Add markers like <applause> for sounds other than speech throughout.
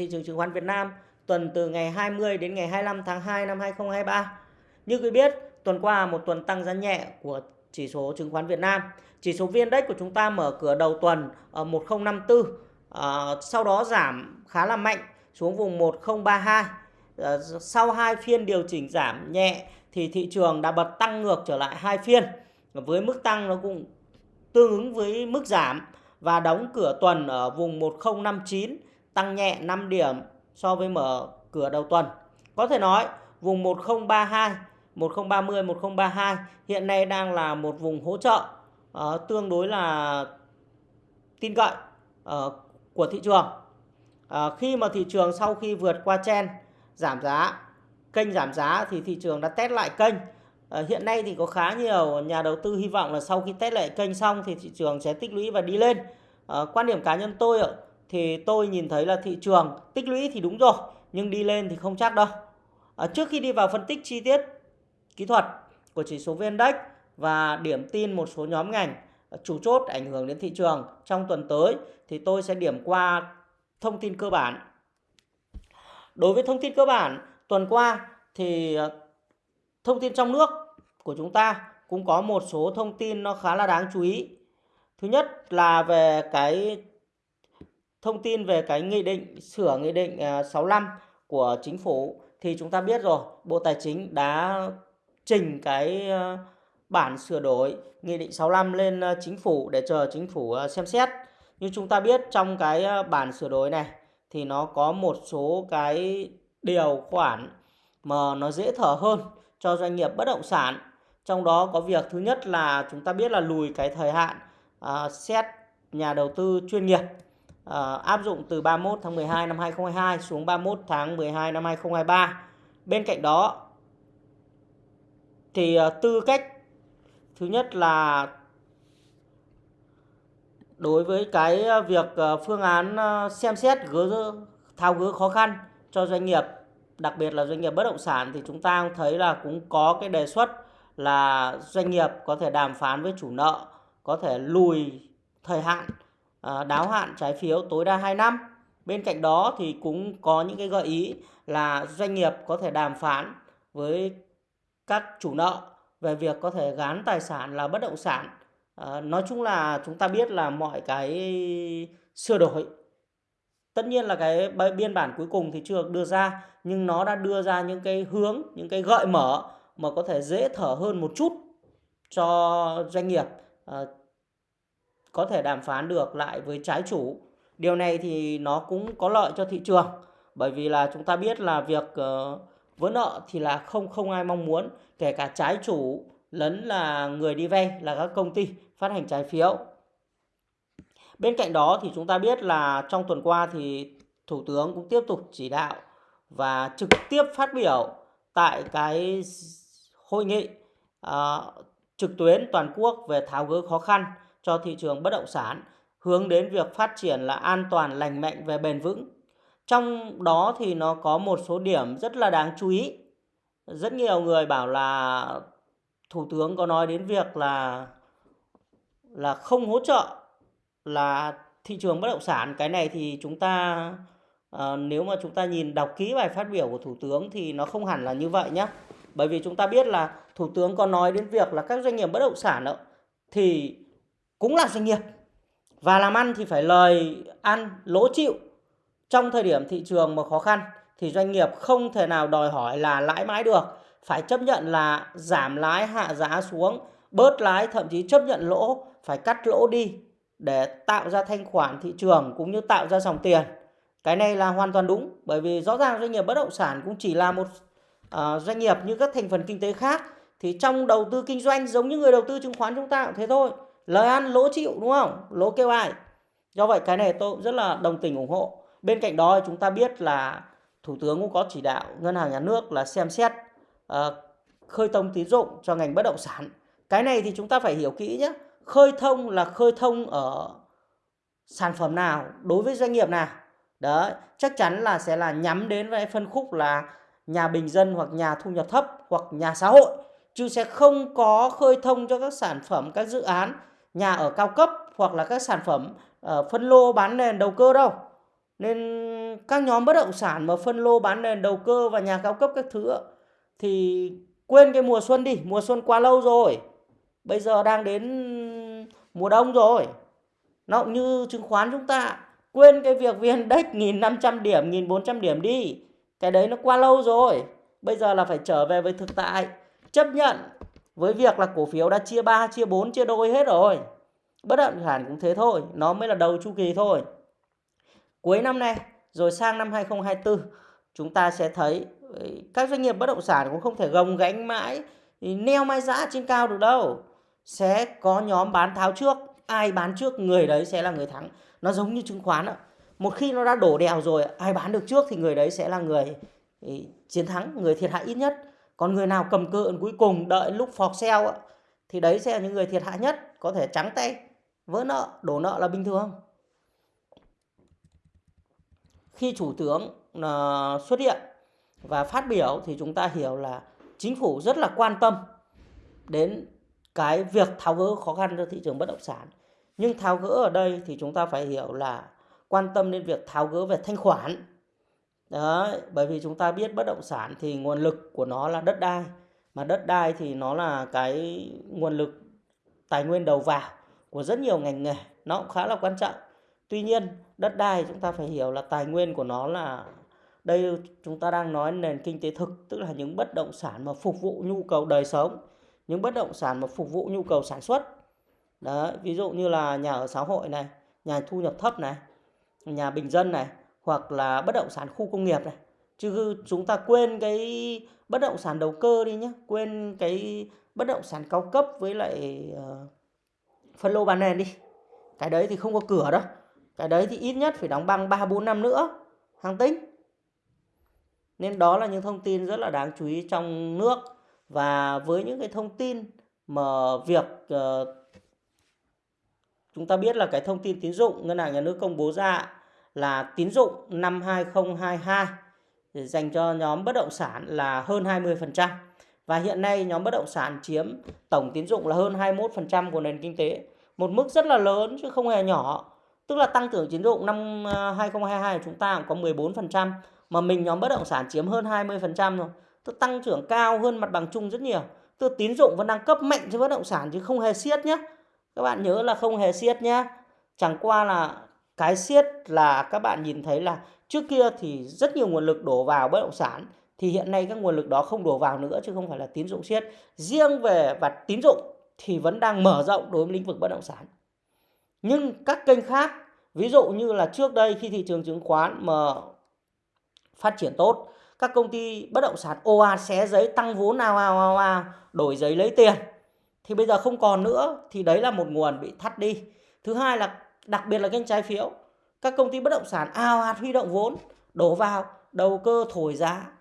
thị trường chứng khoán Việt Nam tuần từ ngày 20 đến ngày 25 tháng 2 năm 2023. Như quý biết, tuần qua một tuần tăng giá nhẹ của chỉ số chứng khoán Việt Nam. Chỉ số VN Index của chúng ta mở cửa đầu tuần ở 1054, à, sau đó giảm khá là mạnh xuống vùng 1032. À, sau hai phiên điều chỉnh giảm nhẹ thì thị trường đã bật tăng ngược trở lại hai phiên với mức tăng nó cũng tương ứng với mức giảm và đóng cửa tuần ở vùng 1059 tăng nhẹ 5 điểm so với mở cửa đầu tuần. Có thể nói vùng 1032, 1030, 1032 hiện nay đang là một vùng hỗ trợ uh, tương đối là tin cậy uh, của thị trường. Uh, khi mà thị trường sau khi vượt qua chen giảm giá, kênh giảm giá thì thị trường đã test lại kênh. Uh, hiện nay thì có khá nhiều nhà đầu tư hy vọng là sau khi test lại kênh xong thì thị trường sẽ tích lũy và đi lên. Uh, quan điểm cá nhân tôi ạ thì tôi nhìn thấy là thị trường tích lũy thì đúng rồi nhưng đi lên thì không chắc đâu. À, trước khi đi vào phân tích chi tiết kỹ thuật của chỉ số VN Index và điểm tin một số nhóm ngành chủ chốt ảnh hưởng đến thị trường trong tuần tới thì tôi sẽ điểm qua thông tin cơ bản. Đối với thông tin cơ bản, tuần qua thì à, thông tin trong nước của chúng ta cũng có một số thông tin nó khá là đáng chú ý. Thứ nhất là về cái thông tin về cái nghị định sửa nghị định à, 65 của chính phủ thì chúng ta biết rồi, Bộ Tài chính đã trình cái à, bản sửa đổi nghị định 65 lên à, chính phủ để chờ chính phủ xem xét. Như chúng ta biết trong cái bản sửa đổi này thì nó có một số cái điều khoản mà nó dễ thở hơn cho doanh nghiệp bất động sản. Trong đó có việc thứ nhất là chúng ta biết là lùi cái thời hạn à, xét nhà đầu tư chuyên nghiệp uh, áp dụng từ 31 tháng 12 năm 2022 xuống 31 tháng 12 năm 2023. Bên cạnh đó thì uh, tư cách thứ nhất là đối với cái ờ, việc phương án xem xét gỡ tháo gỡ khó khăn cho doanh nghiệp đặc biệt là doanh nghiệp bất động sản thì chúng ta thấy là cũng có cái đề xuất là doanh nghiệp có thể đàm phán với chủ nợ có thể lùi thời hạn À, đáo hạn trái phiếu tối đa 2 năm. Bên cạnh đó thì cũng có những cái gợi ý là doanh nghiệp có thể đàm phán với các chủ nợ về việc có thể gán tài sản là bất động sản. À, nói chung là chúng ta biết là mọi cái sửa đổi tất nhiên là cái biên bản cuối cùng thì chưa được đưa ra nhưng nó đã đưa ra những cái hướng những cái gợi mở mà có thể dễ thở hơn một chút cho doanh nghiệp à, có thể đàm phán được lại với trái chủ. Điều này thì nó cũng có lợi cho thị trường bởi vì là chúng ta biết là việc uh, vỡ nợ thì là không không ai mong muốn kể cả trái chủ lẫn là người đi vay là các công ty phát hành trái phiếu. Bên cạnh đó thì chúng ta biết là trong tuần qua thì Thủ tướng cũng tiếp tục chỉ đạo và trực tiếp phát biểu tại cái hội nghị uh, trực tuyến toàn quốc về tháo gỡ khó khăn cho thị trường bất động sản hướng đến việc phát triển là an toàn lành mạnh về bền vững. Trong đó thì nó có một số điểm rất là đáng chú ý. Rất nhiều người bảo là Thủ tướng có nói đến việc là là không hỗ trợ là thị trường bất động sản. Cái này thì chúng ta à, nếu mà chúng ta nhìn đọc kỹ bài phát biểu của Thủ tướng thì nó không hẳn là như vậy nhé. Bởi vì chúng ta biết là Thủ tướng có nói đến việc là các doanh nghiệp bất động sản đó, thì cũng là doanh nghiệp. Và làm ăn thì phải lời ăn lỗ chịu. Trong thời điểm thị trường mà khó khăn thì doanh nghiệp không thể nào đòi hỏi là lãi mãi được. Phải chấp nhận là giảm lãi hạ giá xuống bớt lãi thậm chí chấp nhận lỗ phải cắt lỗ đi để tạo ra thanh khoản thị trường cũng như tạo ra dòng tiền. Cái này là hoàn toàn đúng bởi vì rõ ràng doanh nghiệp bất động sản cũng chỉ là một uh, doanh nghiệp như các thành phần kinh tế khác. Thì trong đầu tư kinh doanh giống như người đầu tư chứng khoán chúng ta cũng thế thôi lời ăn lỗ chịu đúng không? Lỗ kêu ai? Do vậy cái này tôi cũng rất là đồng tình ủng hộ. Bên cạnh đó chúng ta biết là thủ tướng cũng có chỉ đạo ngân hàng nhà nước là xem xét uh, khơi thông tín dụng cho ngành bất động sản. Cái này thì chúng ta phải hiểu kỹ nhé khơi thông là khơi thông ở sản phẩm nào đối với doanh nghiệp nào. Đấy chắc chắn là sẽ là nhắm đến với phân khúc là nhà bình dân hoặc nhà thu nhập thấp hoặc nhà xã hội. Chứ sẽ không có khơi thông cho các sản phẩm các dự án nhà ở cao cấp hoặc là các sản phẩm uh, phân lô bán nền đầu cơ đâu. Nên các nhóm bất động sản mà phân lô bán nền đầu cơ và nhà cao cấp các thứ thì quên cái mùa xuân đi mùa xuân quá lâu rồi. Bây giờ đang đến mùa đông rồi. Nó cũng như chứng khoán chúng ta quên cái việc viên <laughs> index 1500 điểm 1.400 điểm đi. Cái đấy nó qua lâu rồi. Bây giờ là phải trở về với thực tại. Chấp nhận với việc là cổ phiếu đã chia 3, chia 4, chia đôi hết rồi. Bất động sản cũng thế thôi nó mới là đầu chu kỳ thôi. Cuối năm nay rồi sang năm 2024 chúng ta sẽ thấy ờ, các doanh nghiệp bất động sản cũng không thể gồng gánh mãi neo mai giá trên cao được đâu. Sẽ có nhóm bán tháo trước ai bán trước người đấy sẽ là người thắng. Nó giống như chứng khoán ạ một khi nó đã đổ đèo rồi ai bán được trước thì người đấy sẽ là người ờ, chiến thắng người thiệt hại ít nhất còn người nào cầm cự cuối cùng, đợi lúc phọt sale thì đấy sẽ là những người thiệt hại nhất, có thể trắng tay, vỡ nợ, đổ nợ là bình thường. Khi chủ tướng ờ, xuất hiện và phát biểu thì chúng ta hiểu là chính phủ rất là quan tâm đến cái việc tháo gỡ khó khăn cho thị trường bất động sản. Nhưng tháo gỡ ở đây thì chúng ta phải hiểu là quan tâm đến việc tháo gỡ về thanh khoản. Đấy, bởi vì chúng ta biết bất động sản thì nguồn lực của nó là đất đai. Mà đất đai thì nó là cái nguồn lực tài nguyên đầu vào của rất nhiều ngành nghề. Nó cũng khá là quan trọng. Tuy nhiên đất đai chúng ta phải hiểu là tài nguyên của nó là đây chúng ta đang nói nền kinh tế thực tức là những bất động sản mà phục vụ nhu cầu đời sống những bất động sản mà phục vụ nhu cầu sản xuất. Đấy ví dụ như là nhà ở xã hội này nhà thu nhập thấp này nhà bình dân này hoặc là bất động sản khu công nghiệp này. Chứ chúng ta quên cái bất động sản đầu cơ đi nhé quên cái bất động sản cao cấp với lại uh, phân lô bán nền đi. Cái đấy thì không có cửa đâu. Cái đấy thì ít nhất phải đóng băng 3 4 năm nữa hàng tính. Nên đó là những thông tin rất là đáng chú ý trong nước. Và với những cái thông tin mà việc uh, chúng ta biết là cái thông tin tín dụng ngân hàng nhà nước công bố ra là tín dụng năm 2022 dành cho nhóm bất động sản là hơn 20%. Và hiện nay nhóm bất động sản chiếm tổng tín dụng là hơn 21% của nền kinh tế. Một mức rất là lớn chứ không hề nhỏ. Tức là tăng trưởng tín dụng năm à, 2022 của chúng ta cũng có 14% mà mình nhóm bất động sản chiếm hơn 20% rồi. Tức tăng trưởng cao hơn mặt bằng chung rất nhiều. Tức tín dụng vẫn đang cấp mạnh cho bất động sản chứ không hề siết nhé. Các bạn nhớ là không hề siết nhé. Chẳng qua là cái siết là các bạn nhìn thấy là trước kia thì rất nhiều nguồn lực đổ vào bất động sản, thì hiện nay các nguồn lực đó không đổ vào nữa chứ không phải là tín dụng siết riêng về và tín dụng thì vẫn đang mở rộng đối với lĩnh vực bất động sản. Nhưng các kênh khác, ví dụ như là trước đây khi thị trường chứng khoán mà phát triển tốt, các công ty bất động sản ồ ạt xé giấy tăng vốn nào nào nào nào đổi giấy lấy tiền, thì bây giờ không còn nữa, thì đấy là một nguồn bị thắt đi. Thứ hai là đặc biệt là kênh trái phiếu. Các công ty bất động sản ao ạt huy động vốn, đổ vào, đầu cơ thổi giá.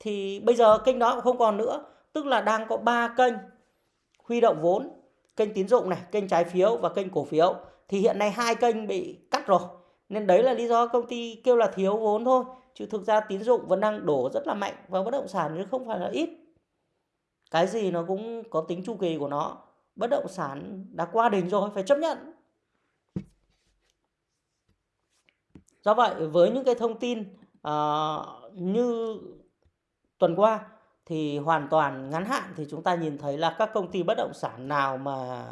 Thì bây giờ kênh đó cũng không còn nữa. Tức là đang có ba kênh huy động vốn. Kênh tín dụng này, kênh trái phiếu và kênh cổ phiếu. Thì hiện nay hai kênh bị cắt rồi. Nên đấy là lý do công ty kêu là thiếu vốn thôi. Chứ thực ra tín dụng vẫn đang đổ rất là mạnh vào bất động sản chứ không phải là ít. Cái gì nó cũng có tính chu kỳ của nó. Bất động sản đã qua đỉnh rồi, phải chấp nhận. Do vậy với những cái thông tin uh, như tuần qua thì hoàn toàn ngắn hạn thì chúng ta nhìn thấy là các công ty bất động sản nào mà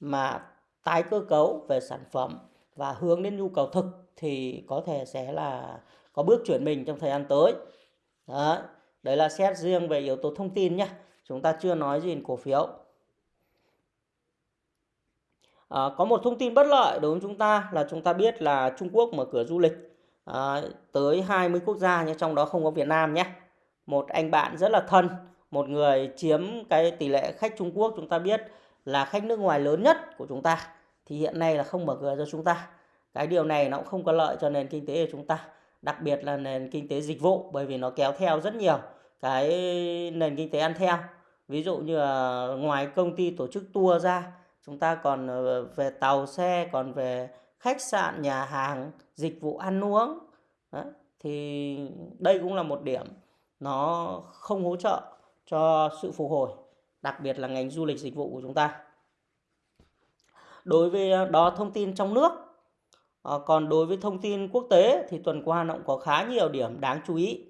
mà tái cơ cấu về sản phẩm và hướng đến nhu cầu thực thì có thể sẽ là có bước chuyển mình trong thời gian tới. Đó, đấy là xét riêng về yếu tố thông tin nhé. Chúng ta chưa nói gì cổ phiếu. À, có một thông tin bất lợi đối với chúng ta là chúng ta biết là Trung Quốc mở cửa du lịch à, tới 20 quốc gia nhưng trong đó không có Việt Nam nhé. Một anh bạn rất là thân, một người chiếm cái tỷ lệ khách Trung Quốc chúng ta biết là khách nước ngoài lớn nhất của chúng ta thì hiện nay là không mở cửa cho chúng ta. Cái điều này nó cũng không có lợi cho nền kinh tế của chúng ta, đặc biệt là nền kinh tế dịch vụ bởi vì nó kéo theo rất nhiều cái nền kinh tế ăn theo. Ví dụ như là ngoài công ty tổ chức tour ra chúng ta còn ờ, về tàu xe còn về khách sạn nhà hàng dịch vụ ăn uống Đấy. thì đây cũng là một điểm nó không hỗ trợ cho sự phục hồi đặc biệt là ngành du lịch dịch vụ của chúng ta đối với ờ, đó thông tin trong nước À, còn đối với thông tin quốc tế thì tuần qua nó cũng có khá nhiều điểm đáng chú ý.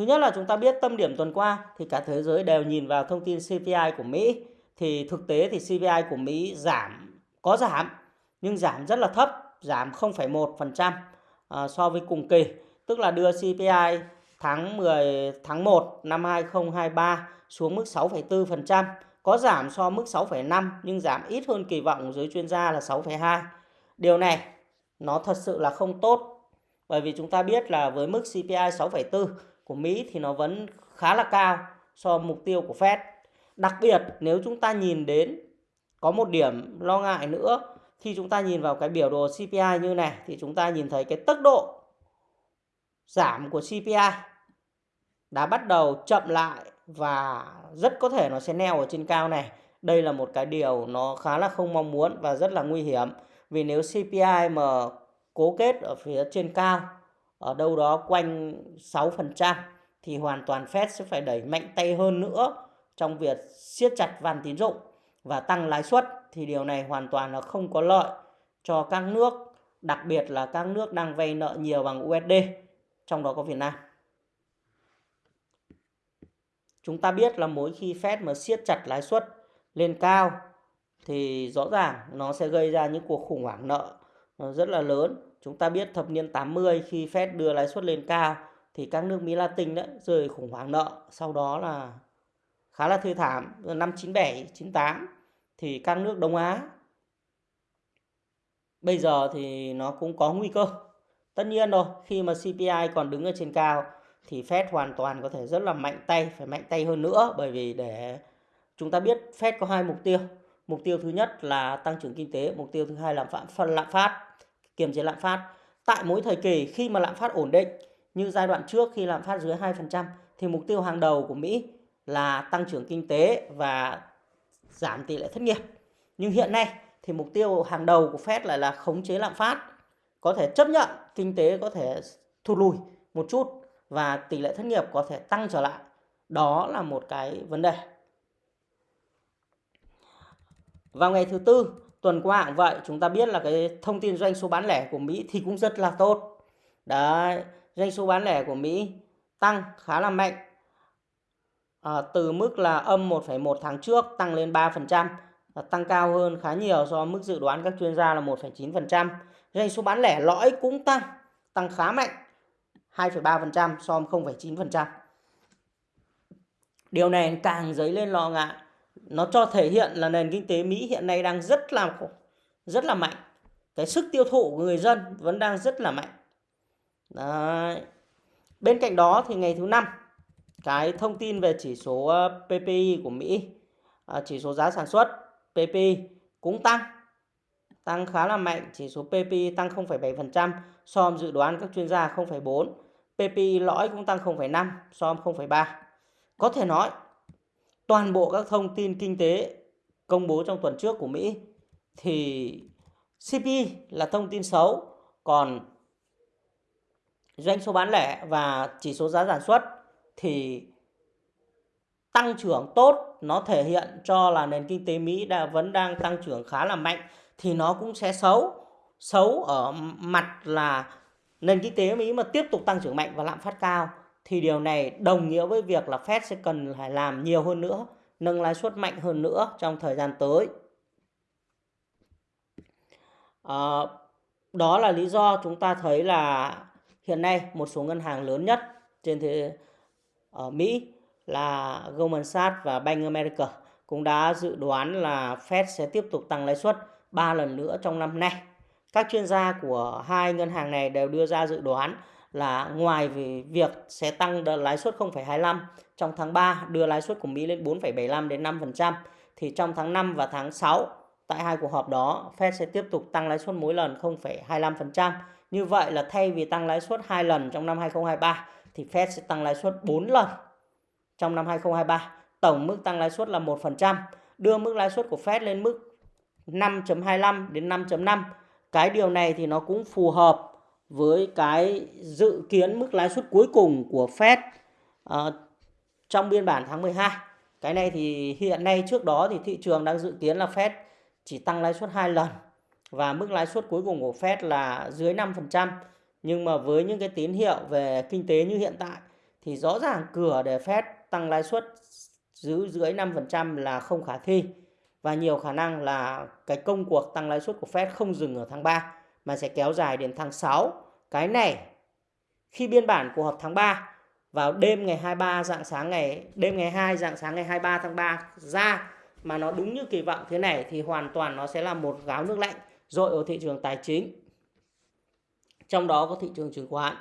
Thứ nhất là chúng ta biết tâm điểm tuần qua thì cả thế giới đều nhìn vào thông tin CPI của Mỹ. Thì thực tế thì CPI của Mỹ giảm, có giảm, nhưng giảm rất là thấp, giảm 0,1% à, so với cùng kỳ. Tức là đưa CPI tháng 10 tháng 1 năm 2023 xuống mức 6,4%, có giảm so mức 6,5 nhưng giảm ít hơn kỳ vọng của giới chuyên gia là 6,2. Điều này nó thật sự là không tốt bởi vì chúng ta biết là với mức CPI 6,4 của Mỹ thì nó vẫn khá là cao so với mục tiêu của Fed. Đặc biệt, nếu chúng ta nhìn đến, có một điểm lo ngại nữa, khi chúng ta nhìn vào cái biểu đồ CPI như này, thì chúng ta nhìn thấy cái tốc độ giảm của CPI đã bắt đầu chậm lại và rất có thể nó sẽ neo ở trên cao này. Đây là một cái điều nó khá là không mong muốn và rất là nguy hiểm. Vì nếu CPI mà cố kết ở phía trên cao ở đâu đó quanh 6% thì hoàn toàn Fed sẽ phải đẩy mạnh tay hơn nữa trong việc siết chặt van tín dụng và tăng lãi suất thì điều này hoàn toàn là không có lợi cho các nước, đặc biệt là các nước đang vay nợ nhiều bằng USD, trong đó có Việt Nam. Chúng ta biết là mỗi khi Fed mà siết chặt lãi suất lên cao thì rõ ràng nó sẽ gây ra những cuộc khủng hoảng nợ ờ, rất là lớn Chúng ta biết thập niên 80 khi Fed đưa lãi suất lên cao thì các nước Mỹ Latin đã rơi khủng hoảng nợ. Sau đó là khá là thê thảm. Năm 97, 98 thì các nước Đông Á bây giờ thì nó cũng có nguy cơ. Tất nhiên rồi, khi mà CPI còn đứng ở trên cao thì Fed hoàn toàn có thể rất là mạnh tay, phải mạnh tay hơn nữa bởi vì để chúng ta biết Fed có hai mục tiêu. Mục tiêu thứ nhất là tăng trưởng kinh tế, mục tiêu thứ hai là phạm lạm phát kiềm chế lạm phát. Tại mỗi thời kỳ khi mà lạm phát ổn định, như giai đoạn trước khi lạm phát dưới 2% thì mục tiêu hàng đầu của Mỹ là tăng trưởng kinh tế và giảm tỷ lệ thất nghiệp. Nhưng hiện nay thì mục tiêu hàng đầu của Fed lại là khống chế lạm phát. Có thể chấp nhận kinh tế có thể thụt lùi một chút và tỷ lệ thất nghiệp có thể tăng trở lại. Đó là một cái vấn đề. Vào ngày thứ tư tuần qua cũng vậy chúng ta biết là cái thông tin doanh số bán lẻ của Mỹ thì cũng rất là tốt. Đấy doanh số bán lẻ của Mỹ tăng khá là mạnh. À, từ mức là âm 1,1 tháng trước tăng lên 3% tăng cao hơn khá nhiều so với mức dự đoán các chuyên gia là 1,9% doanh số bán lẻ lõi cũng tăng tăng khá mạnh 2,3% so với 0,9% điều này càng dấy lên lo ngại nó cho thể hiện là nền kinh tế Mỹ hiện nay đang rất là rất là mạnh. Cái sức tiêu thụ của người dân vẫn đang rất là mạnh. Đấy. bên cạnh đó thì ngày thứ năm cái thông tin về chỉ số ờ, PPI của Mỹ à, chỉ số giá sản xuất PPI cũng tăng tăng khá là mạnh. Chỉ số PPI tăng 0,7% so với dự đoán các chuyên gia 0,4 PPI lõi cũng tăng 0,5 so với 0,3 có thể nói toàn bộ các thông tin kinh tế công bố trong tuần trước của Mỹ thì CPI là thông tin xấu, còn doanh số bán lẻ và chỉ số giá sản xuất thì tăng trưởng tốt nó thể hiện cho là nền kinh tế Mỹ đã vẫn đang tăng trưởng khá là mạnh thì nó cũng sẽ xấu. Xấu ở mặt là nền kinh tế Mỹ mà tiếp tục tăng trưởng mạnh và lạm phát cao thì điều này đồng nghĩa với việc là Fed sẽ cần phải làm nhiều hơn nữa, nâng lãi suất mạnh hơn nữa trong thời gian tới. À, đó là lý do chúng ta thấy là hiện nay một số ngân hàng lớn nhất trên thế ở Mỹ là Goldman Sachs và Bank America cũng đã dự đoán là Fed sẽ tiếp tục tăng lãi suất 3 lần nữa trong năm nay. Các chuyên gia của hai ngân hàng này đều đưa ra dự đoán là ngoài việc sẽ tăng lãi suất 0,25 trong tháng 3 đưa lãi suất của Mỹ lên 4,75 đến 5% thì trong tháng 5 và tháng 6 tại hai cuộc họp đó Fed sẽ tiếp tục tăng lãi suất mỗi lần 0,25%. Như vậy là thay vì tăng lãi suất 2 lần trong năm 2023 thì Fed sẽ tăng lãi suất 4 lần trong năm 2023. Tổng mức tăng lãi suất là 1%, đưa mức lãi suất của Fed lên mức 5.25 đến 5.5. Cái điều này thì nó cũng phù hợp với cái dự kiến mức lãi suất cuối cùng của Fed uh, trong biên bản tháng 12 cái này thì hiện nay trước đó thì thị trường đang dự kiến là Fed chỉ tăng lãi suất hai lần và mức lãi suất cuối cùng của Fed là dưới 5%. Nhưng mà với những cái tín hiệu về kinh tế như hiện tại thì rõ ràng cửa để Fed tăng lãi suất giữ dưới 5% là không khả thi và nhiều khả năng là cái công cuộc tăng lãi suất của Fed không dừng ở tháng 3 mà sẽ kéo dài đến tháng 6. Cái này, khi biên bản của họp tháng 3 vào đêm ngày 23 dạng sáng ngày, đêm ngày 2 dạng sáng ngày 23 tháng 3 ra, mà nó đúng như kỳ vọng thế này thì hoàn toàn nó sẽ là một gáo nước lạnh dội ở thị trường tài chính. Trong đó có thị trường chứng khoán.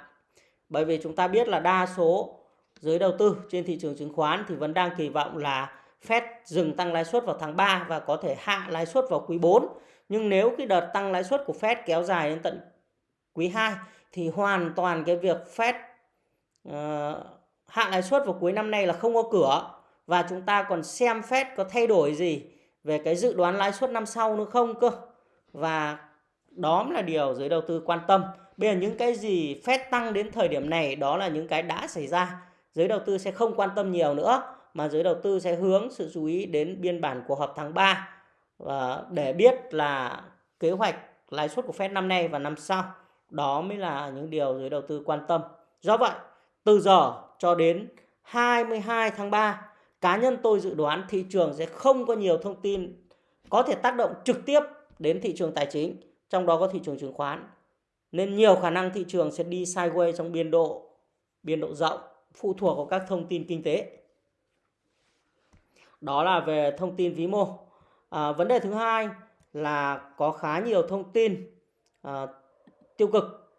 Bởi vì chúng ta biết là đa số giới đầu tư trên thị trường chứng khoán thì vẫn đang kỳ vọng là Fed dừng tăng lãi suất vào tháng 3 và có thể hạ lãi suất vào quý 4. Nhưng nếu cái đợt tăng lãi suất của Fed kéo dài đến tận quý 2 thì hoàn toàn cái việc Fed uh, hạ lãi suất vào cuối năm nay là không có cửa và chúng ta còn xem Fed có thay đổi gì về cái dự đoán lãi suất năm sau nữa không cơ. Và đó là điều giới đầu tư quan tâm. Bây giờ những cái gì Fed tăng đến thời điểm này đó là những cái đã xảy ra. Giới đầu tư sẽ không quan tâm nhiều nữa mà giới đầu tư sẽ hướng sự chú ý đến biên bản của họp tháng 3 và để biết là kế hoạch lãi suất của Fed năm nay và năm sau. Đó mới là những điều giới đầu tư quan tâm. Do vậy, từ giờ cho đến 22 tháng 3, cá nhân tôi dự đoán thị trường sẽ không có nhiều thông tin có thể tác động trực tiếp đến thị trường tài chính, trong đó có thị trường chứng khoán. Nên nhiều khả năng thị trường sẽ đi sideways trong biên độ biên độ rộng, phụ thuộc vào các thông tin kinh tế. Đó là về thông tin vĩ mô. À, vấn đề thứ hai là có khá nhiều thông tin à, tiêu cực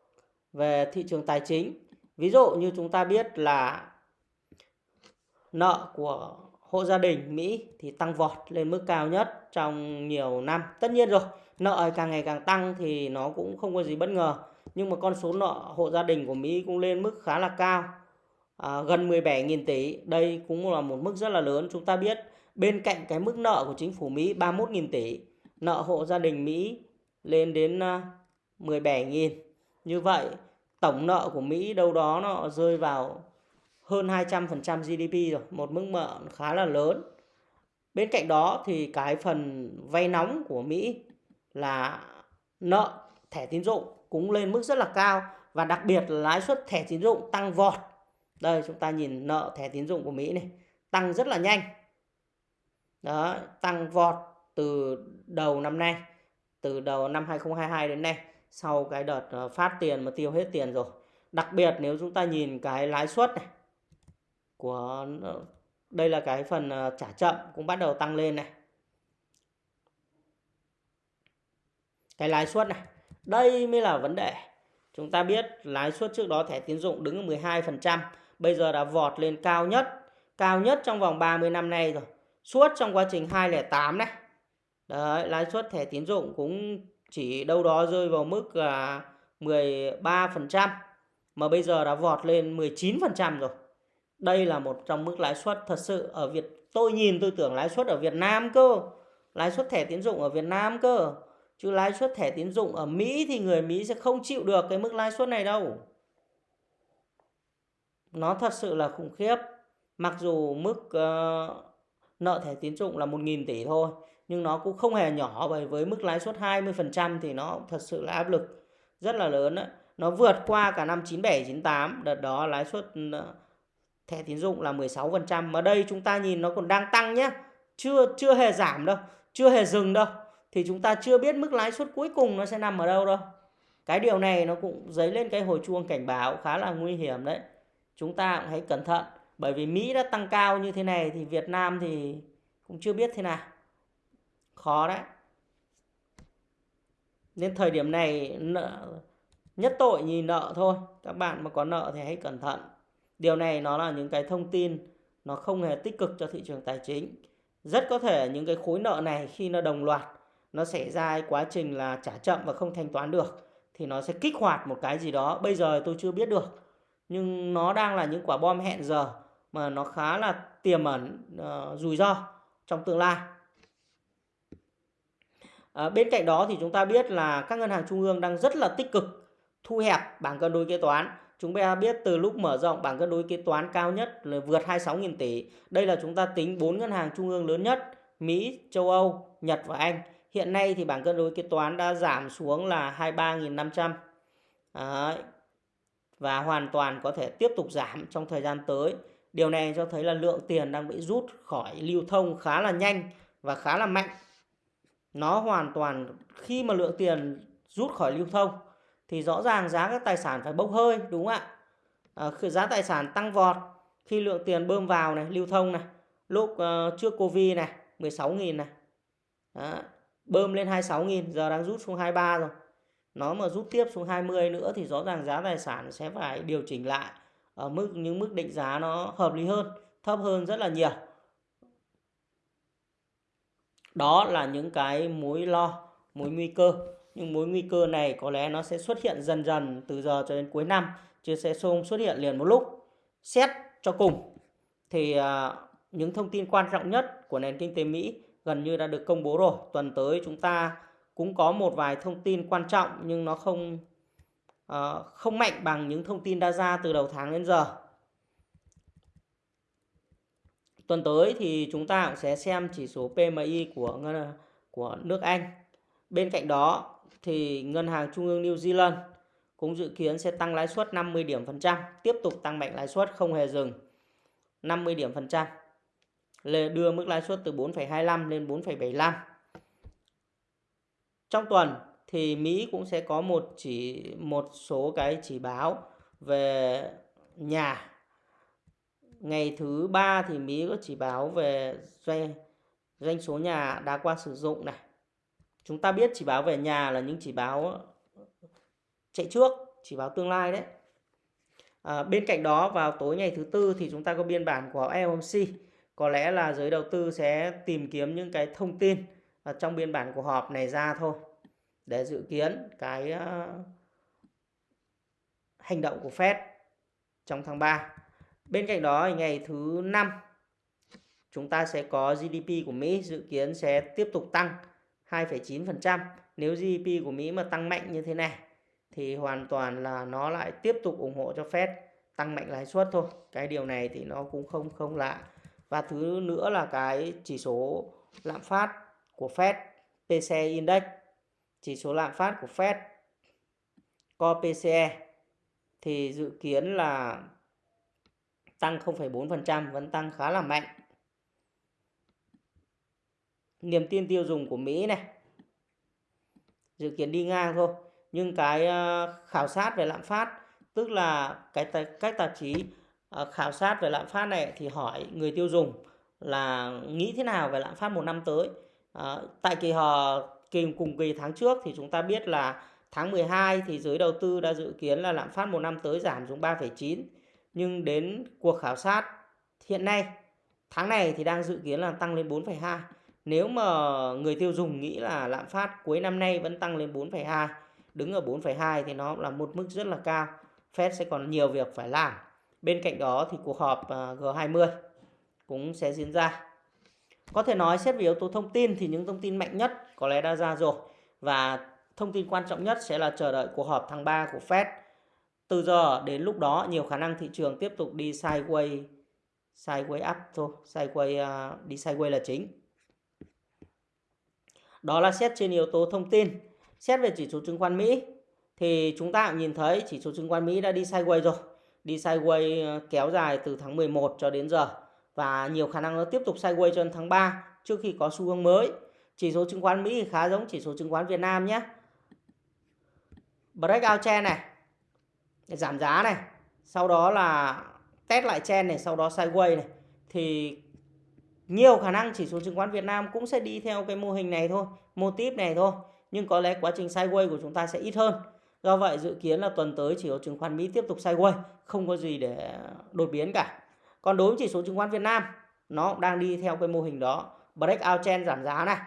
về thị trường tài chính. Ví dụ như chúng ta biết là nợ của hộ gia đình Mỹ thì tăng vọt lên mức cao nhất trong nhiều năm. Tất nhiên rồi, nợ càng ngày càng tăng thì nó cũng không có gì bất ngờ. Nhưng mà con số nợ hộ gia đình của Mỹ cũng lên mức khá là cao. À, gần 17.000 tỷ. Đây cũng là một mức rất là lớn. Chúng ta biết bên cạnh cái mức nợ của chính phủ Mỹ 31.000 tỷ, nợ hộ gia đình Mỹ lên đến à, 17.000. Như vậy, tổng nợ của Mỹ đâu đó nó rơi vào hơn 200% GDP rồi, một mức nợ khá là lớn. Bên cạnh đó thì cái phần vay nóng của Mỹ là nợ thẻ tín dụng cũng lên mức rất là cao và đặc biệt là lãi suất thẻ tín dụng tăng vọt. Đây chúng ta nhìn nợ thẻ tín dụng của Mỹ này, tăng rất là nhanh. Đó, tăng vọt từ đầu năm nay, từ đầu năm 2022 đến nay sau cái đợt ờ, phát tiền mà tiêu hết tiền rồi. Đặc biệt nếu chúng ta nhìn cái lãi suất này của ờ, đây là cái phần ờ, trả chậm cũng bắt đầu tăng lên này. Cái lãi suất này, đây mới là vấn đề. Chúng ta biết lãi suất trước đó thẻ tín dụng đứng ở 12%, bây giờ đã vọt lên cao nhất, cao nhất trong vòng 30 năm nay rồi. Suốt trong quá trình 208 này. Đấy, lãi suất thẻ tín dụng cũng chỉ đâu đó rơi vào mức là 13% mà bây giờ đã vọt lên 19% rồi. Đây là một trong mức lãi suất thật sự ở Việt tôi nhìn tôi tưởng lãi suất ở Việt Nam cơ. Lãi suất thẻ tín dụng ở Việt Nam cơ. Chứ lãi suất thẻ tín dụng ở Mỹ thì người Mỹ sẽ không chịu được cái mức lãi suất này đâu. Nó thật sự là khủng khiếp. Mặc dù mức uh, nợ thẻ tín dụng là 1.000 tỷ thôi. Nhưng nó cũng không hề nhỏ bởi với mức lãi suất 20% thì nó thật sự là áp lực rất là lớn. Đấy. Nó vượt qua cả năm 97, 98. Đợt đó lãi suất ừ, thẻ tín dụng là 16%. Mà đây chúng ta nhìn nó còn đang tăng nhé. Chưa, chưa hề giảm đâu. Chưa hề dừng đâu. Thì chúng ta chưa biết mức lãi suất cuối cùng nó sẽ nằm ở đâu đâu. Cái điều này nó cũng dấy lên cái hồi chuông cảnh báo khá là nguy hiểm đấy. Chúng ta cũng hãy cẩn thận. Bởi vì Mỹ đã tăng cao như thế này thì Việt Nam thì cũng chưa biết thế nào. Khó đấy. Nên thời điểm này nợ, nhất tội nhìn nợ thôi. Các bạn mà có nợ thì hãy cẩn thận. Điều này nó là những cái thông tin nó không hề tích cực cho thị trường tài chính. Rất có thể những cái khối nợ này khi nó đồng loạt nó xảy ra quá trình là trả chậm và không thanh toán được thì nó sẽ kích hoạt một cái gì đó. Bây giờ tôi chưa biết được. Nhưng nó đang là những quả bom hẹn giờ mà nó khá là tiềm ẩn uh, rủi ro trong tương lai. À, bên cạnh đó thì chúng ta biết là các ngân hàng trung ương đang rất là tích cực thu hẹp bảng cân đối kế toán chúng ta biết từ lúc mở rộng bảng cân đối kế toán cao nhất là vượt 26.000 tỷ. Đây là chúng ta tính bốn ngân hàng trung ương lớn nhất Mỹ, châu Âu, Nhật và Anh. Hiện nay thì bảng cân đối kế toán đã giảm xuống là 23.500 trăm và hoàn toàn có thể tiếp tục giảm trong thời gian tới. Điều này cho thấy là lượng tiền đang bị rút khỏi lưu thông khá là nhanh và khá là mạnh. Nó hoàn toàn khi mà lượng tiền rút khỏi lưu thông thì rõ ràng giá các tài sản phải bốc hơi đúng không ạ? À, giá tài sản tăng vọt khi lượng tiền bơm vào này, lưu thông này, lúc uh, trước Covid này, 16.000 này. Đó, bơm lên 26.000, giờ đang rút xuống 23 rồi. Nó mà rút tiếp xuống 20 nữa thì rõ ràng giá tài sản sẽ phải điều chỉnh lại ở mức những mức định giá nó hợp lý hơn, thấp hơn rất là nhiều. Đó là những cái mối lo, mối nguy cơ. Nhưng mối nguy cơ này có lẽ nó sẽ xuất hiện dần dần từ giờ cho đến cuối năm, chứ sẽ không xuất hiện liền một lúc. Xét cho cùng thì à, những thông tin quan trọng nhất của nền kinh tế Mỹ gần như đã được công bố rồi. Tuần tới chúng ta cũng có một vài thông tin quan trọng nhưng nó không Ờ, không mạnh bằng những thông tin đã ra từ đầu tháng đến giờ. Tuần tới thì chúng ta cũng sẽ xem chỉ số PMI của của nước Anh. Bên cạnh đó thì ngân hàng trung ương New Zealand cũng dự kiến sẽ tăng lãi suất 50 điểm phần trăm, tiếp tục tăng mạnh lãi suất không hề dừng. 50 điểm phần trăm đưa mức lãi suất từ 4,25 lên 4,75. Trong tuần thì Mỹ cũng sẽ có một chỉ một số cái chỉ báo về nhà. Ngày thứ ba thì Mỹ có chỉ báo về doanh doanh số nhà đã qua sử dụng này. Chúng ta biết chỉ báo về nhà là những chỉ báo chạy trước, chỉ báo tương lai đấy. À, bên cạnh đó vào tối ngày thứ tư thì chúng ta có biên bản của FOMC có lẽ là giới đầu tư sẽ tìm kiếm những cái thông tin à, trong biên bản của họp này ra thôi để dự kiến cái ờ, hành động của Fed trong tháng 3. Bên cạnh đó ngày thứ năm chúng ta sẽ có GDP của Mỹ dự kiến sẽ tiếp tục tăng 2,9%. Nếu GDP của Mỹ mà tăng mạnh như thế này thì hoàn toàn là nó lại tiếp tục ủng hộ cho Fed tăng mạnh lãi suất thôi. Cái điều này thì nó cũng không không lạ và thứ nữa là cái chỉ số lạm phát của Fed PCE Index chỉ số lạm phát của Fed Core PCE thì dự kiến là tăng 0,4% vẫn tăng khá là mạnh niềm tin tiêu dùng của Mỹ này dự kiến đi ngang thôi nhưng cái ờ, khảo sát về lạm phát tức là cái cách tạp chí ờ, khảo sát về lạm phát này thì hỏi người tiêu dùng là nghĩ thế nào về lạm phát một năm tới. À, tại kỳ họp kỳ cùng kỳ tháng trước thì chúng ta biết là tháng 12 thì giới đầu tư đã dự kiến là lạm phát một năm tới giảm xuống 3,9 nhưng đến cuộc khảo sát hiện nay tháng này thì đang dự kiến là tăng lên 4,2. Nếu mà người tiêu dùng nghĩ là lạm phát cuối năm nay vẫn tăng lên 4,2, đứng ở 4,2 thì nó là một mức rất là cao. Fed sẽ còn nhiều việc phải làm. Bên cạnh đó thì cuộc họp à, G20 cũng sẽ diễn ra. Có thể nói xét về yếu tố thông tin thì những thông tin mạnh nhất có lẽ đã ra rồi. Và thông tin quan trọng nhất sẽ là chờ đợi cuộc họp tháng 3 của Fed. Từ giờ đến lúc đó nhiều khả năng thị trường tiếp tục đi sideways sideways up thôi, sideways uh, đi sideways là chính. Đó là xét trên yếu tố thông tin. Xét về chỉ số chứng khoán Mỹ thì chúng ta cũng nhìn thấy chỉ số chứng khoán Mỹ đã đi sideways rồi đi sideways à, kéo dài từ tháng 11 cho đến giờ và nhiều khả năng nó tiếp tục sideways cho đến tháng 3 trước khi có xu hướng mới. Chỉ số chứng khoán Mỹ khá giống chỉ số chứng khoán Việt Nam nhé. Breakout trend này, giảm giá này, sau đó là test lại trend này, sau đó sideways này thì nhiều khả năng chỉ số chứng khoán Việt Nam cũng sẽ đi theo cái mô hình này thôi, mô típ này thôi. Nhưng có lẽ quá trình sideways của chúng ta sẽ ít hơn. Do vậy dự kiến là tuần tới chỉ số chứng khoán Mỹ tiếp tục sideways, không có gì để đột biến cả. Còn đối với chỉ số chứng khoán Việt Nam, nó cũng đang đi theo cái mô hình đó. Breakout trend giảm giá này,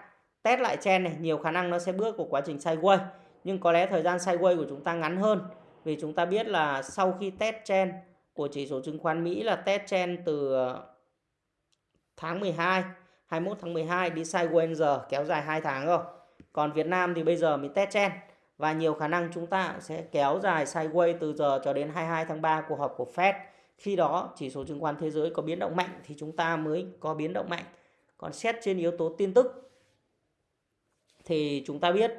test lại chen này, nhiều khả năng nó sẽ bước của quá trình sideways. Nhưng có lẽ thời gian sideways của chúng ta ngắn hơn. Vì chúng ta biết là sau khi test chen của chỉ số chứng khoán Mỹ là test chen từ ờ, tháng 12, 21 tháng 12 đi sideways giờ kéo dài 2 tháng rồi. Còn Việt Nam thì bây giờ mới test chen và nhiều khả năng chúng ta sẽ kéo dài sideways từ giờ cho đến 22 tháng 3 cuộc họp của Fed. Khi đó chỉ số chứng khoán thế giới có biến động mạnh thì chúng ta mới có biến động mạnh. Còn xét trên yếu tố tin tức thì chúng ta biết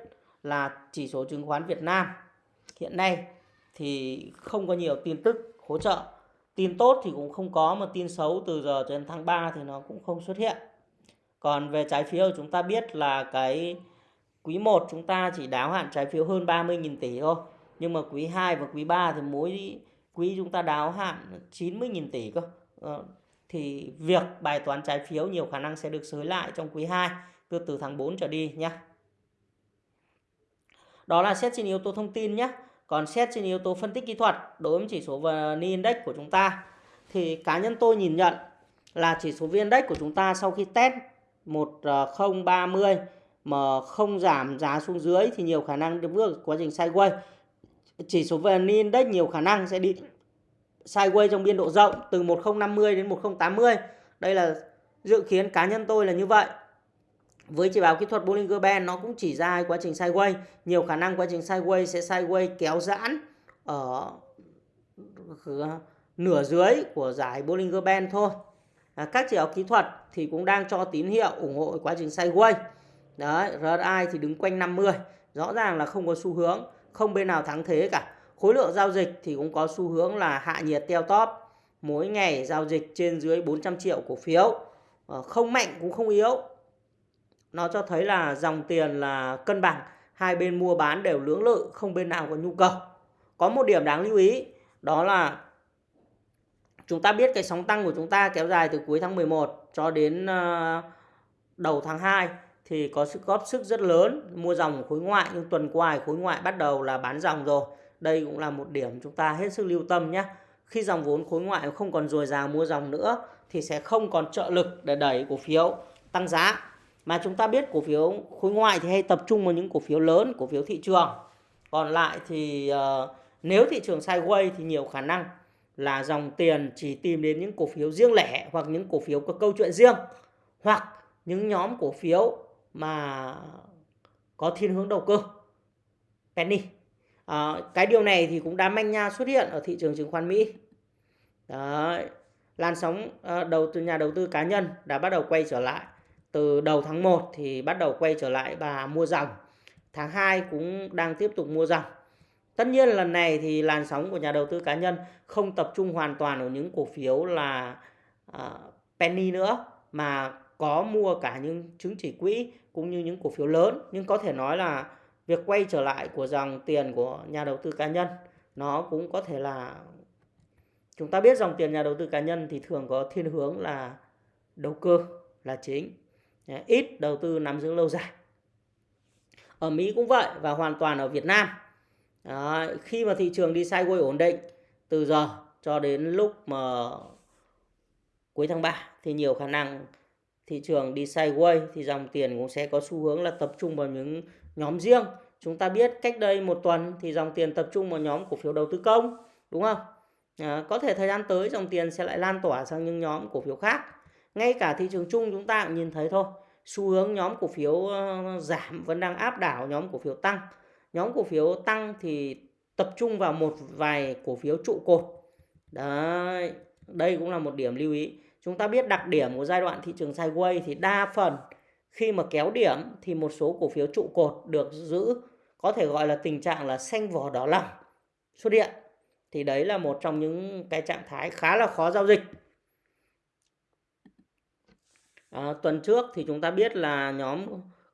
là chỉ số chứng khoán Việt Nam hiện nay thì không có nhiều tin tức hỗ trợ. Tin tốt thì cũng không có, mà tin xấu từ giờ cho đến tháng 3 thì nó cũng không xuất hiện. Còn về trái phiếu chúng ta biết là cái quý 1 chúng ta chỉ đáo hạn trái phiếu hơn 30.000 tỷ thôi. Nhưng mà quý 2 và quý 3 thì mỗi quý chúng ta đáo hạn 90.000 tỷ cơ. Ờ, thì việc bài toán trái phiếu nhiều khả năng sẽ được sới lại trong quý 2 từ từ tháng 4 trở đi nhé. Đó là xét trên yếu tố thông tin nhé. Còn xét trên yếu tố phân tích kỹ thuật đối với chỉ số VN Index của chúng ta, thì cá nhân tôi nhìn nhận là chỉ số VN Index của chúng ta sau khi test 1030 ờ, mà không giảm giá xuống dưới thì nhiều khả năng bước quá trình sideways. Chỉ số VN Index nhiều khả năng sẽ đi sideways trong biên độ rộng từ 1050 đến 1080. Đây là dự kiến cá nhân tôi là như vậy. Với chỉ báo kỹ thuật Bollinger Band nó cũng chỉ ra quá trình sideways, nhiều khả năng quá trình sideways sẽ sideways kéo giãn ở nửa dưới của giải Bollinger Band thôi. À, các chỉ báo kỹ thuật thì cũng đang cho tín hiệu ủng hộ quá trình sideways. Đấy, RSI thì đứng quanh 50, rõ ràng là không có xu hướng, không bên nào thắng thế cả. Khối lượng giao dịch thì cũng có xu hướng là hạ nhiệt teo top. Mỗi ngày giao dịch trên dưới 400 triệu cổ phiếu. Ờ, không mạnh cũng không yếu. Nó cho thấy là dòng tiền là cân bằng. Hai bên mua bán đều lưỡng lự, không bên nào có nhu cầu. Có một điểm đáng lưu ý, đó là chúng ta biết cái sóng tăng của chúng ta kéo dài từ cuối tháng 11 cho đến ờ, đầu tháng 2 thì có sự góp sức rất lớn mua dòng khối ngoại nhưng tuần qua khối ngoại bắt đầu là bán dòng rồi đây cũng là một điểm chúng ta hết sức lưu tâm nhé. Khi dòng vốn khối ngoại không còn dồi dào mua dòng nữa thì sẽ không còn trợ lực để đẩy cổ phiếu tăng giá. Mà chúng ta biết cổ phiếu khối ngoại thì hay tập trung vào những cổ phiếu lớn, cổ phiếu thị trường. Còn lại thì uh, nếu thị trường sideways thì nhiều khả năng là dòng tiền chỉ tìm đến những cổ phiếu riêng lẻ hoặc những cổ phiếu có câu chuyện riêng hoặc những nhóm cổ phiếu mà có thiên hướng đầu cơ penny À, cái điều này thì cũng đã manh nha xuất hiện ở thị trường chứng khoán Mỹ. Đấy. Làn sóng ờ, đầu từ nhà đầu tư cá nhân đã bắt đầu quay trở lại. Từ đầu tháng 1 thì bắt đầu quay trở lại và mua dòng. Tháng 2 cũng đang tiếp tục mua dòng. Tất nhiên lần này thì làn sóng của nhà đầu tư cá nhân không tập trung hoàn toàn ở những cổ phiếu là uh, penny nữa mà có mua cả những chứng chỉ quỹ cũng như những cổ phiếu lớn nhưng có thể nói là việc quay trở lại của dòng tiền của nhà đầu tư cá nhân nó cũng có thể là chúng ta biết dòng tiền nhà đầu tư cá nhân thì thường có thiên hướng là đầu cơ là chính ít đầu tư nắm giữ lâu dài ở Mỹ cũng vậy và hoàn toàn ở Việt Nam Đó, khi mà thị trường đi sideways ổn định từ giờ cho đến lúc mà cuối tháng 3 thì nhiều khả năng thị trường đi sideways thì dòng tiền cũng sẽ có xu hướng là tập trung vào những nhóm riêng. Chúng ta biết cách đây một tuần thì dòng tiền tập trung vào nhóm cổ phiếu đầu tư công, đúng không? À, có thể thời gian tới dòng tiền sẽ lại lan tỏa sang những nhóm cổ phiếu khác. Ngay cả thị trường chung chúng ta cũng nhìn thấy thôi. Xu hướng nhóm cổ phiếu ờ, giảm vẫn đang áp đảo nhóm cổ phiếu tăng. Nhóm cổ phiếu tăng thì tập trung vào một vài cổ phiếu trụ cột. Đấy, đây cũng là một điểm lưu ý. Chúng ta biết đặc điểm của giai đoạn thị trường sideways thì đa phần khi mà kéo điểm thì một số cổ phiếu trụ cột được giữ có thể gọi là tình trạng là xanh vỏ đỏ lòng xuất hiện. Thì đấy là một trong những cái trạng thái khá là khó giao dịch. À, tuần trước thì chúng ta biết là nhóm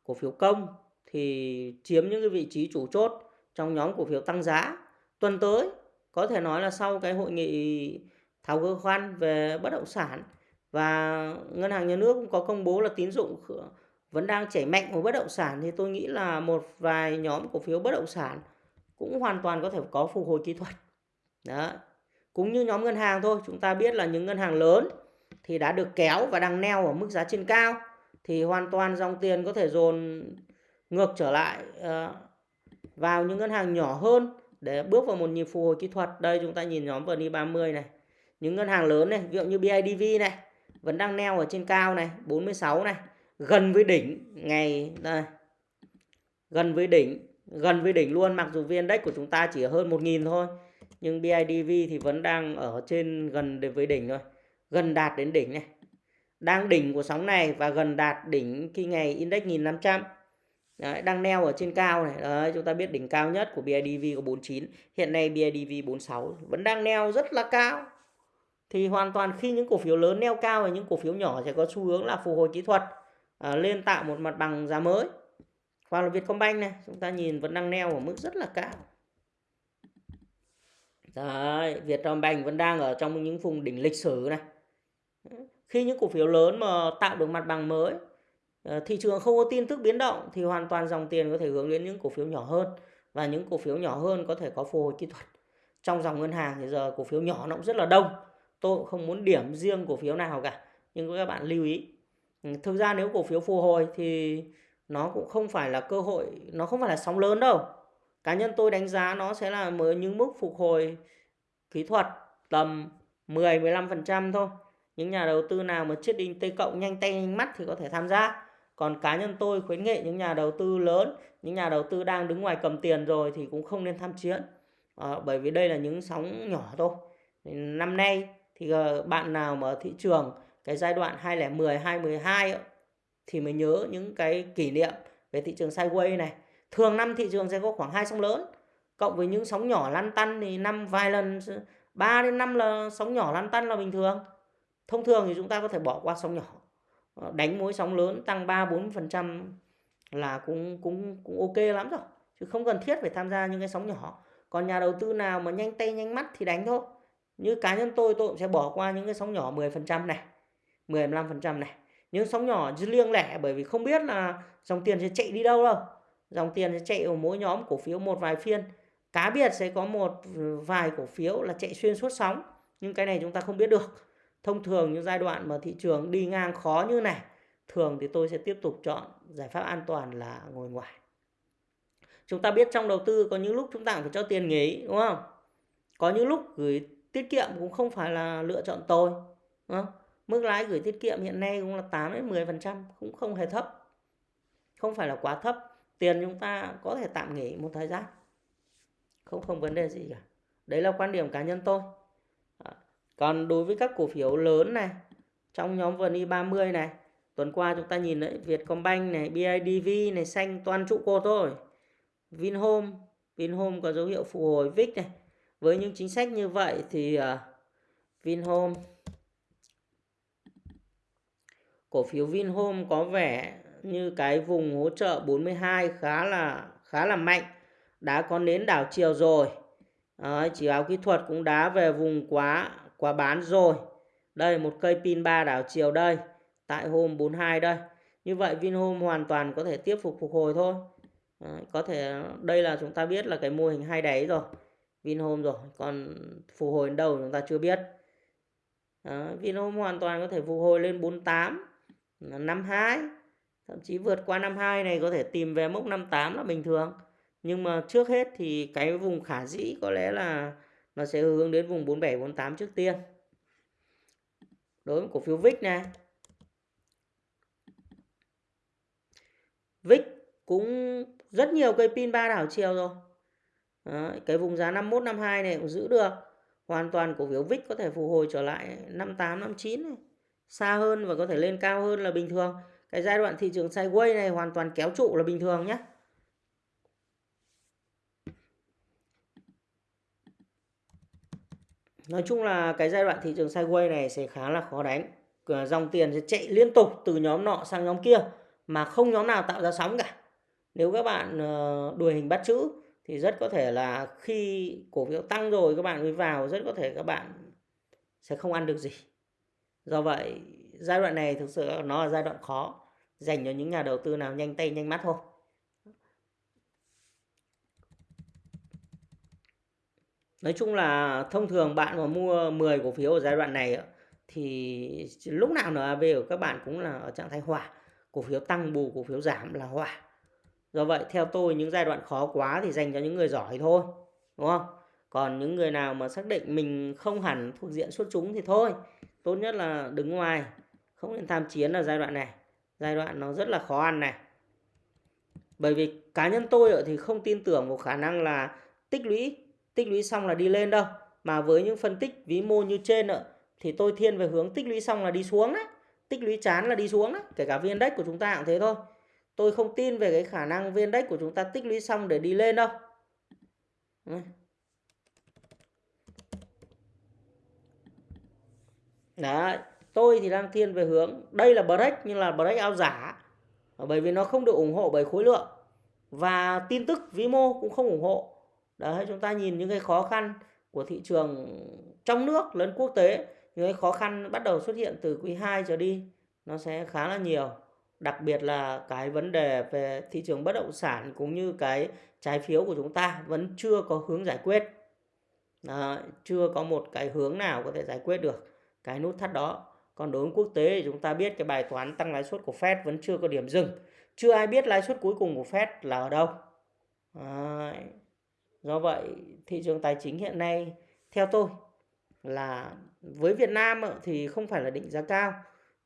cổ phiếu công thì chiếm những cái vị trí chủ chốt trong nhóm cổ phiếu tăng giá. Tuần tới có thể nói là sau cái hội nghị tháo gỡ khoan về bất động sản và ngân hàng nhà nước cũng có công bố là tín dụng vẫn đang chảy mạnh vào bất động sản thì tôi nghĩ là một vài nhóm cổ phiếu bất động sản cũng hoàn toàn có thể có phục hồi kỹ thuật. Đó. Cũng như nhóm ngân hàng thôi, chúng ta biết là những ngân hàng lớn thì đã được kéo và đang neo ở mức giá trên cao thì hoàn toàn dòng tiền có thể dồn ngược trở lại ờ, vào những ngân hàng nhỏ hơn để bước vào một nhịp phục hồi kỹ thuật. Đây chúng ta nhìn nhóm VN 30 này. Những ngân hàng lớn này, ví dụ như BIDV này vẫn đang neo ở trên cao này, 46 này gần với đỉnh ngày đây gần với đỉnh gần với đỉnh luôn mặc dù vn index của chúng ta chỉ hơn 1.000 thôi nhưng BIDV thì vẫn đang ở trên gần đến với đỉnh rồi gần đạt đến đỉnh này. Đang đỉnh của sóng này và gần đạt đỉnh khi ngày index 1500 Đấy, đang neo ở trên cao này. Đấy, chúng ta biết đỉnh cao nhất của BIDV có 49 hiện nay BIDV 46 vẫn đang neo rất là cao. Thì hoàn toàn khi những cổ phiếu lớn neo cao và những cổ phiếu nhỏ sẽ có xu hướng là phục hồi kỹ thuật à, lên tạo một mặt bằng giá mới. Hoặc là Vietcombank này chúng ta nhìn vẫn đang neo ở mức rất là cao. Đấy, Vietcombank vẫn đang ở trong những vùng đỉnh lịch sử này khi những cổ phiếu lớn mà tạo được mặt bằng mới ờ, thị trường không có tin tức biến động thì hoàn toàn dòng tiền có thể hướng đến những cổ phiếu nhỏ hơn. Và những cổ phiếu nhỏ hơn có thể có phục hồi kỹ thuật. Trong dòng ngân hàng thì giờ cổ phiếu nhỏ nó cũng rất là đông. Tôi cũng không muốn điểm riêng cổ phiếu nào cả, nhưng các bạn lưu ý. Ừ, thực ra nếu cổ phiếu phục hồi thì nó cũng không phải là cơ hội, nó không phải là sóng lớn đâu. Cá nhân tôi đánh giá nó sẽ là mới những mức phục hồi kỹ thuật tầm 10 15% thôi những nhà đầu tư nào mà chiết đinh T cộng nhanh tay nhanh mắt thì có thể tham gia. Còn cá nhân tôi khuyến nghị những nhà đầu tư lớn những nhà đầu tư đang đứng ngoài cầm tiền rồi thì cũng không nên tham chiến. À, bởi vì đây là những sóng nhỏ thôi. Năm nay thì ờ, bạn nào mà ở thị trường cái giai đoạn 2010 2012 thì mới nhớ những cái kỷ niệm về thị trường sideways này. Thường năm thị trường sẽ có khoảng hai sóng lớn cộng với những sóng nhỏ lăn tăn thì năm vài lần 3 đến 5 là sóng nhỏ lăn tăn là bình thường thông thường thì chúng ta có thể bỏ qua sóng nhỏ. Ờ, đánh mối sóng lớn tăng 3 4 phần trăm là cũng cũng cũng ok lắm rồi. Chứ không cần thiết phải tham gia những cái sóng nhỏ. Còn nhà đầu tư nào mà nhanh tay, nhanh mắt thì đánh thôi. Như cá nhân tôi tôi cũng sẽ bỏ qua những cái sóng nhỏ 10 phần trăm này 15 phần trăm này. Những sóng nhỏ riêng lẻ bởi vì không biết là dòng tiền sẽ chạy đi đâu đâu. Dòng tiền sẽ chạy ở mỗi nhóm cổ phiếu một vài phiên. Cá biệt sẽ có một ừ, vài cổ phiếu là chạy xuyên suốt sóng. Nhưng cái này chúng ta không biết được thông thường những giai đoạn mà thị trường đi ngang khó như này, thường thì tôi sẽ tiếp tục chọn giải pháp an toàn là ngồi ngoài. Chúng ta biết trong đầu tư có những lúc chúng ta phải cho tiền nghỉ, đúng không? Có những lúc gửi tiết kiệm cũng không phải là lựa chọn tôi đúng không? mức lãi gửi tiết kiệm hiện nay cũng là 8 đến 10 phần trăm, cũng không hề thấp. Không phải là quá thấp, tiền chúng ta có thể tạm nghỉ một thời gian. Không không vấn đề gì cả. Đấy là quan điểm cá nhân tôi còn đối với các cổ phiếu lớn này trong nhóm VNI 30 này tuần qua chúng ta nhìn đấy Vietcombank này BIDV này xanh toàn trụ cột thôi. Vinhome Vinhome có dấu hiệu phục hồi VIX này. Với những chính sách như vậy thì uh, Vinhome cổ phiếu Vinhome có vẻ như cái vùng hỗ trợ 42 khá là khá là mạnh đã có nến đảo chiều rồi. Đấy, chỉ báo kỹ thuật cũng đá về vùng quá quá bán rồi. Đây một cây pin 3 đảo chiều đây tại hôm 42 đây. Như vậy Vinhome hoàn toàn có thể tiếp phục phục hồi thôi. Đấy, có thể đây là chúng ta biết là cái mô hình hai đáy rồi. Vinhome rồi còn phục hồi đến đâu chúng ta chưa biết. Đấy, Vinhome hoàn toàn có thể phục hồi lên 48 52 thậm chí vượt qua 52 này có thể tìm về mốc 58 là bình thường. Nhưng mà trước hết thì cái vùng khả dĩ có lẽ là nó sẽ hướng đến vùng 47 48 trước tiên. Đối với cổ phiếu VIX này VIX cũng rất nhiều cây pin ba đảo chiều rồi. Đó, cái vùng giá 51 52 này cũng giữ được. Hoàn toàn cổ phiếu VIX có thể phục hồi trở lại 58 59 này. Xa hơn và có thể lên cao hơn là bình thường. Cái giai đoạn thị trường sideways này hoàn toàn kéo trụ là bình thường nhé Nói chung là cái giai đoạn thị trường sideways này sẽ khá là khó đánh. Dòng tiền sẽ chạy liên tục từ nhóm nọ sang nhóm kia mà không nhóm nào tạo ra sóng cả. Nếu các bạn ờ, đuổi hình bắt chữ thì rất có thể là khi cổ phiếu tăng rồi các bạn mới vào, rất có thể các bạn sẽ không ăn được gì. Do vậy, giai đoạn này thực sự nó là giai đoạn khó dành cho những nhà đầu tư nào nhanh tay nhanh mắt thôi. Nói chung là thông thường bạn mà mua 10 cổ phiếu ở giai đoạn này thì lúc nào NAV của các bạn cũng là ở trạng thái hỏa Cổ phiếu tăng bù, cổ phiếu giảm là hỏa Do vậy, theo tôi, những giai đoạn khó quá thì dành cho những người giỏi thôi. Đúng không? Còn những người nào mà xác định mình không hẳn thuộc diện xuất chúng thì thôi. Tốt nhất là đứng ngoài. Không nên tham chiến ở giai đoạn này. Giai đoạn nó rất là khó ăn này. Bởi vì cá nhân tôi thì không tin tưởng vào khả năng là tích lũy tích lũy xong là đi lên đâu. Mà với những phân tích vĩ mô như trên thì tôi thiên về hướng tích lũy xong là đi xuống đấy tích lũy chán là đi xuống đấy kể cả viên index của chúng ta cũng thế thôi. Tôi không tin về cái khả năng viên index của chúng ta tích lũy xong để đi lên đâu. Đấy, tôi thì đang thiên về hướng đây là break nhưng là break ao giả. Bởi vì nó không được ủng hộ bởi khối lượng. Và tin tức vĩ mô cũng không ủng hộ đấy chúng ta nhìn những cái khó khăn của thị trường trong nước lẫn quốc tế những cái khó khăn bắt đầu xuất hiện từ quý 2 trở đi nó sẽ khá là nhiều. Đặc biệt là cái vấn đề về thị trường bất động sản cũng như cái trái phiếu của chúng ta vẫn chưa có hướng giải quyết. À, chưa có một cái hướng nào có thể giải quyết được cái nút thắt đó. Còn đối với quốc tế thì chúng ta biết cái bài toán tăng lãi suất của Fed vẫn chưa có điểm dừng. Chưa ai biết lãi suất cuối cùng của Fed là ở đâu. Đấy do vậy thị trường tài chính hiện nay theo tôi là với Việt Nam thì không phải là định giá cao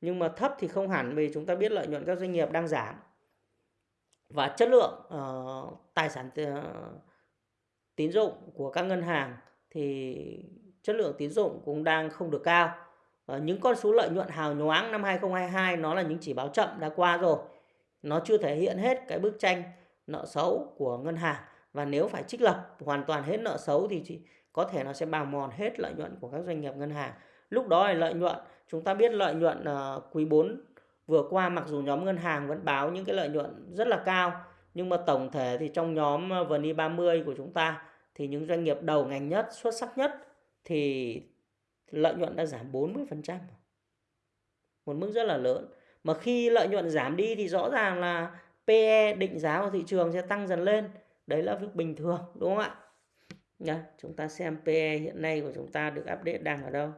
nhưng mà thấp thì không hẳn vì chúng ta biết lợi nhuận các doanh nghiệp đang giảm. Và chất lượng uh, tài sản uh, tín dụng của các ngân hàng thì chất lượng tín dụng cũng đang không được cao. Uh, những con số lợi nhuận hào nhoáng năm 2022 nó là những chỉ báo chậm đã qua rồi. Nó chưa thể hiện hết cái bức tranh nợ xấu của ngân hàng và nếu phải trích lập hoàn toàn hết nợ xấu thì chỉ có thể nó sẽ bào mòn hết lợi nhuận của các doanh nghiệp ngân hàng lúc đó là lợi nhuận chúng ta biết lợi nhuận uh, quý 4 vừa qua mặc dù nhóm ngân hàng vẫn báo những cái lợi nhuận rất là cao nhưng mà tổng thể thì trong nhóm ờ, VNI 30 của chúng ta thì những doanh nghiệp đầu ngành nhất xuất sắc nhất thì lợi nhuận đã giảm 40%. Một mức rất là lớn. Mà khi lợi nhuận giảm đi thì rõ ràng là PE định giá của thị trường sẽ tăng dần lên. Đấy là việc bình thường đúng không ạ? Nhá, chúng ta xem PE hiện nay của chúng ta được update đang ở đâu.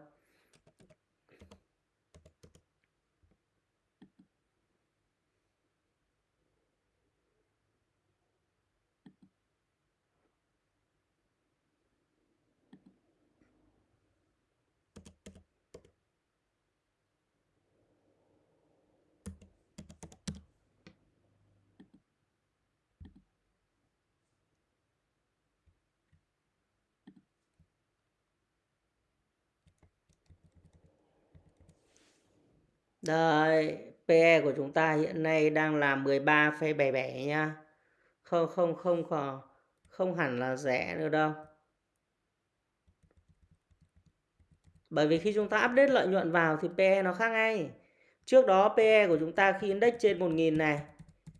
Đây, PE của chúng ta hiện nay đang là 13,77 nha. Không không không không không hẳn là rẻ nữa đâu. Bởi vì khi chúng ta update lợi nhuận vào thì PE nó khác ngay. Trước đó PE của chúng ta khi index trên 1000 này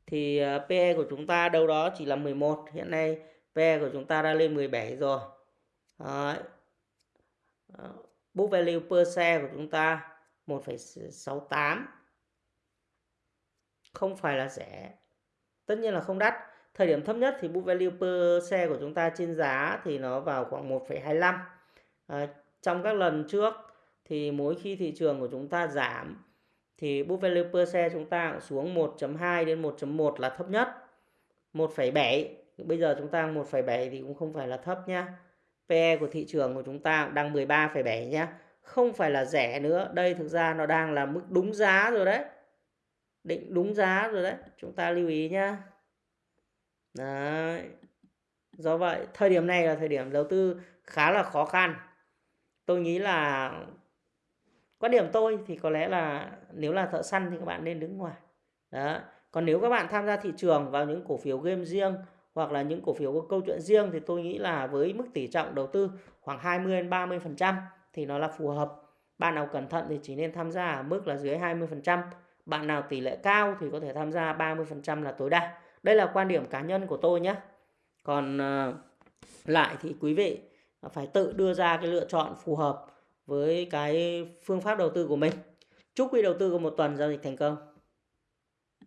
thì ờ, PE của chúng ta đâu đó chỉ là 11, hiện nay PE của chúng ta đã lên 17 rồi. Đấy. Ờ, book value per share của chúng ta 1,68 không phải là rẻ tất nhiên là không đắt. Thời điểm thấp nhất thì book value per xe của chúng ta trên giá thì nó vào khoảng 1,25 à, trong các lần trước thì mỗi khi thị trường của chúng ta giảm thì book value per xe chúng ta cũng xuống 1.2 đến 1.1 là thấp nhất. 1,7 bây giờ chúng ta 1,7 thì cũng không phải là thấp nhá. PE của thị trường của chúng ta đang 13,7 nhá không phải là rẻ nữa. Đây thực ra nó đang là mức đúng giá rồi đấy. Định đúng giá rồi đấy. Chúng ta lưu ý nhá. Đấy. Do vậy, thời điểm này là thời điểm đầu tư khá là khó khăn. Tôi nghĩ là quan điểm tôi thì có lẽ là nếu là thợ săn thì các bạn nên đứng ngoài. Đó còn nếu các bạn tham gia thị trường vào những cổ phiếu game riêng hoặc là những cổ phiếu có câu chuyện riêng thì tôi nghĩ là với mức tỷ trọng đầu tư khoảng 20 đến 30 phần trăm thì nó là phù hợp. Bạn nào cẩn thận thì chỉ nên tham gia ở mức là dưới 20%. Bạn nào tỷ lệ cao thì có thể tham gia 30% là tối đa. Đây là quan điểm cá nhân của tôi nhé. Còn ờ, lại thì quý vị phải tự đưa ra cái lựa chọn phù hợp với cái phương pháp đầu tư của mình. Chúc quý đầu tư có một tuần giao dịch thành công.